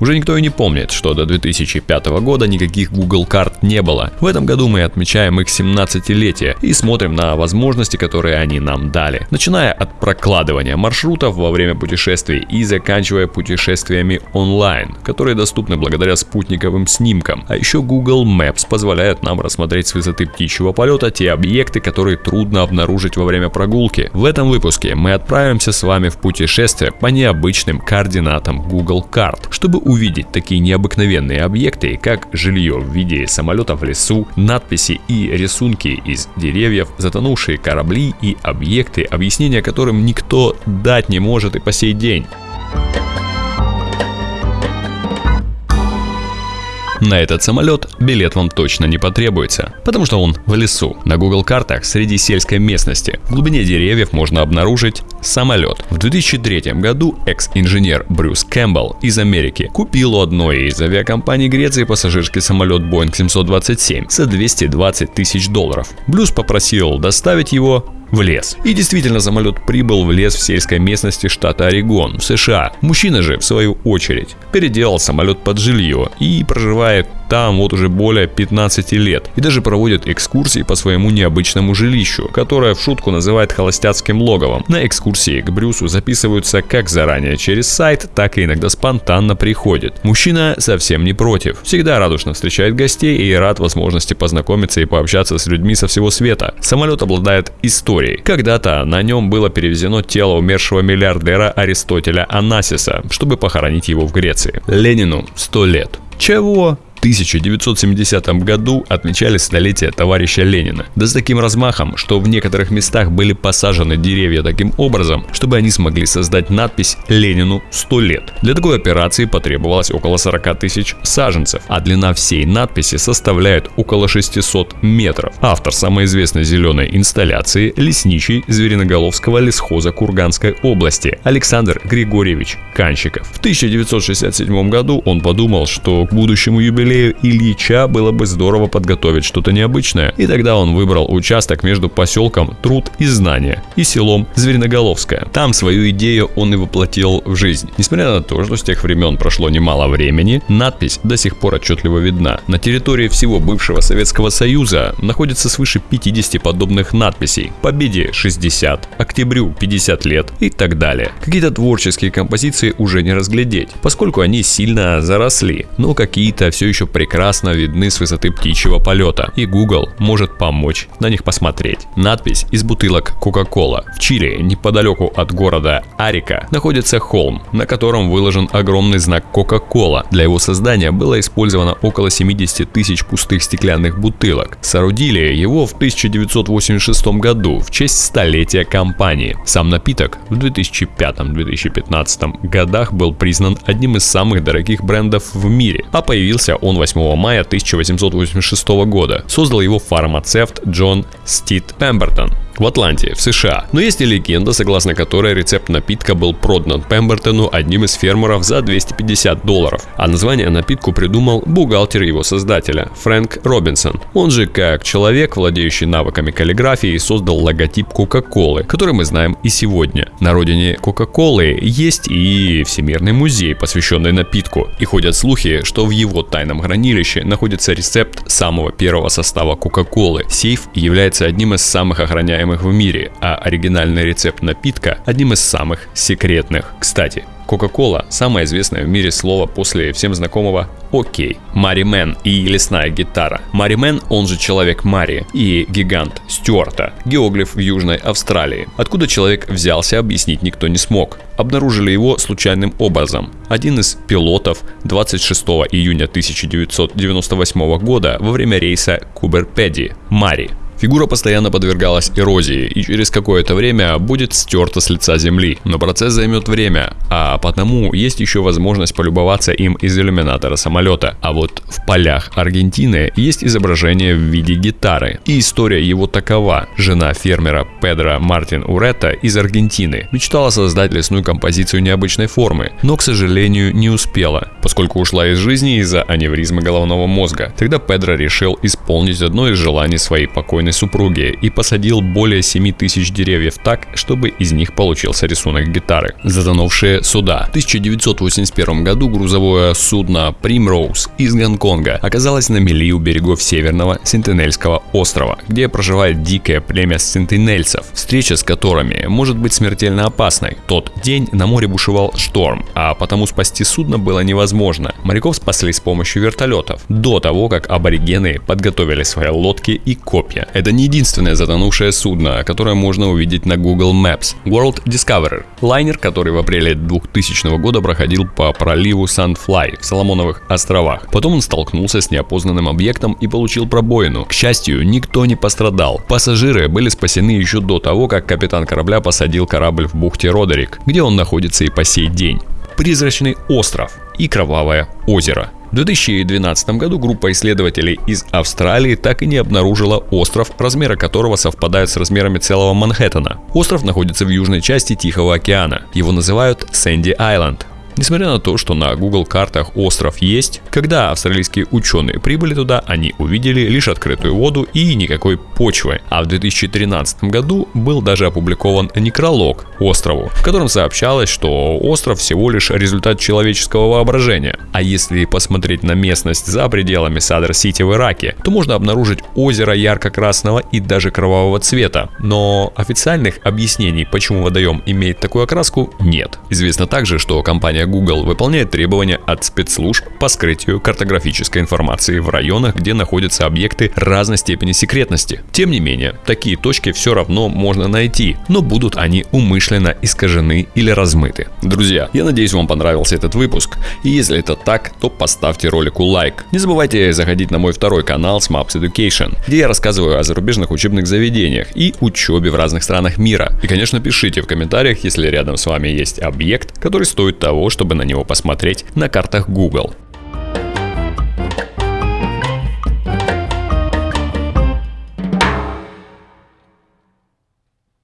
Уже никто и не помнит, что до 2005 года никаких Google карт не было. В этом году мы отмечаем их 17-летие и смотрим на возможности, которые они нам дали. Начиная от прокладывания маршрутов во время путешествий и заканчивая путешествиями онлайн, которые доступны благодаря спутниковым снимкам. А еще Google Maps позволяет нам рассмотреть с высоты птичьего полета те объекты, которые трудно обнаружить во время прогулки. В этом выпуске мы отправимся с вами в путешествие по необычным координатам Google карт, чтобы увидеть такие необыкновенные объекты, как жилье в виде самолета в лесу, надписи и рисунки из деревьев, затонувшие корабли и объекты, объяснения которым никто дать не может и по сей день. На этот самолет билет вам точно не потребуется, потому что он в лесу. На Google картах среди сельской местности в глубине деревьев можно обнаружить самолет. В 2003 году экс-инженер Брюс Кэмпбелл из Америки купил у одной из авиакомпаний Греции пассажирский самолет Boeing 727 за 220 тысяч долларов. Брюс попросил доставить его в лес. И действительно, самолет прибыл в лес в сельской местности штата Орегон, в США. Мужчина же, в свою очередь, переделал самолет под жилье и проживает там вот уже более 15 лет и даже проводит экскурсии по своему необычному жилищу, которое в шутку называет холостяцким логовом. На экскурсии к Брюсу записываются как заранее через сайт, так и иногда спонтанно приходит. Мужчина совсем не против, всегда радушно встречает гостей и рад возможности познакомиться и пообщаться с людьми со всего света. Самолет обладает историей. Когда-то на нем было перевезено тело умершего миллиардера Аристотеля Анасиса, чтобы похоронить его в Греции. Ленину 100 лет. Чего? 1970 году отмечали столетие товарища Ленина. Да с таким размахом, что в некоторых местах были посажены деревья таким образом, чтобы они смогли создать надпись «Ленину 100 лет». Для такой операции потребовалось около 40 тысяч саженцев, а длина всей надписи составляет около 600 метров. Автор самой известной зеленой инсталляции – лесничий Звериноголовского лесхоза Курганской области Александр Григорьевич Канщиков. В 1967 году он подумал, что к будущему юбилею юбилею Ильича было бы здорово подготовить что-то необычное. И тогда он выбрал участок между поселком Труд и Знание и селом Звериноголовское. Там свою идею он и воплотил в жизнь. Несмотря на то, что с тех времен прошло немало времени, надпись до сих пор отчетливо видна. На территории всего бывшего Советского Союза находится свыше 50 подобных надписей. Победе 60, Октябрю 50 лет и так далее. Какие-то творческие композиции уже не разглядеть, поскольку они сильно заросли, но какие-то все еще еще прекрасно видны с высоты птичьего полета, и Google может помочь на них посмотреть. Надпись из бутылок Coca-Cola. В Чили, неподалеку от города Арика, находится холм, на котором выложен огромный знак Coca-Cola. Для его создания было использовано около 70 тысяч пустых стеклянных бутылок. Соорудили его в 1986 году в честь столетия компании. Сам напиток в 2005-2015 годах был признан одним из самых дорогих брендов в мире, а появился он 8 мая 1886 года. Создал его фармацевт Джон Стит Пембертон в Атланте, в США. Но есть и легенда, согласно которой рецепт напитка был продан Пембертону одним из фермеров за 250 долларов. А название напитку придумал бухгалтер его создателя, Фрэнк Робинсон. Он же, как человек, владеющий навыками каллиграфии, создал логотип Кока-Колы, который мы знаем и сегодня. На родине Кока-Колы есть и Всемирный музей, посвященный напитку. И ходят слухи, что в его тайном хранилище находится рецепт самого первого состава Кока-Колы. Сейф является одним из самых охраняемых продаваемых в мире, а оригинальный рецепт напитка одним из самых секретных. Кстати, Coca-Cola – самое известное в мире слово после всем знакомого «Окей». Marree Man и лесная гитара. Marree Man, он же Человек Мари, и гигант Стюарта, геоглиф в Южной Австралии. Откуда человек взялся, объяснить никто не смог. Обнаружили его случайным образом. Один из пилотов 26 июня 1998 года во время рейса Кубер-Педи, Мари, Фигура постоянно подвергалась эрозии и через какое-то время будет стерта с лица земли. Но процесс займет время, а потому есть еще возможность полюбоваться им из иллюминатора самолета. А вот в полях Аргентины есть изображение в виде гитары. И история его такова. Жена фермера Педро Мартин Уретта из Аргентины мечтала создать лесную композицию необычной формы, но, к сожалению, не успела, поскольку ушла из жизни из-за аневризмы головного мозга. Тогда Педро решил исполнить одно из желаний своей покойной супруги и посадил более 7 тысяч деревьев так, чтобы из них получился рисунок гитары. Затонувшие суда. В 1981 году грузовое судно Primrose из Гонконга оказалось на мели у берегов северного Сентинельского острова, где проживает дикое племя сентинельцев, встреча с которыми может быть смертельно опасной. Тот день на море бушевал шторм, а потому спасти судно было невозможно. Моряков спасли с помощью вертолетов, до того, как аборигены подготовили свои лодки и копья. Это не единственное затонувшее судно, которое можно увидеть на Google Maps. World Discoverer. Лайнер, который в апреле 2000 года проходил по проливу Sandfly в Соломоновых островах. Потом он столкнулся с неопознанным объектом и получил пробоину. К счастью, никто не пострадал. Пассажиры были спасены еще до того, как капитан корабля посадил корабль в бухте Родерик, где он находится и по сей день. Призрачный остров и Кровавое озеро. В 2012 году группа исследователей из Австралии так и не обнаружила остров, размеры которого совпадают с размерами целого Манхэттена. Остров находится в южной части Тихого океана. Его называют Сэнди Айленд. Несмотря на то, что на Google картах остров есть, когда австралийские ученые прибыли туда, они увидели лишь открытую воду и никакой почвы. А в 2013 году был даже опубликован некролог острову, в котором сообщалось, что остров всего лишь результат человеческого воображения. А если посмотреть на местность за пределами Садр-Сити в Ираке, то можно обнаружить озеро ярко-красного и даже кровавого цвета. Но официальных объяснений, почему водоем имеет такую окраску, нет. Известно также, что компания компания Google выполняет требования от спецслужб по скрытию картографической информации в районах, где находятся объекты разной степени секретности. Тем не менее, такие точки все равно можно найти, но будут они умышленно искажены или размыты. Друзья, я надеюсь вам понравился этот выпуск, и если это так, то поставьте ролику лайк. Не забывайте заходить на мой второй канал Smaps Education, где я рассказываю о зарубежных учебных заведениях и учебе в разных странах мира. И конечно пишите в комментариях, если рядом с вами есть объект, который стоит того, чтобы на него посмотреть на картах Google.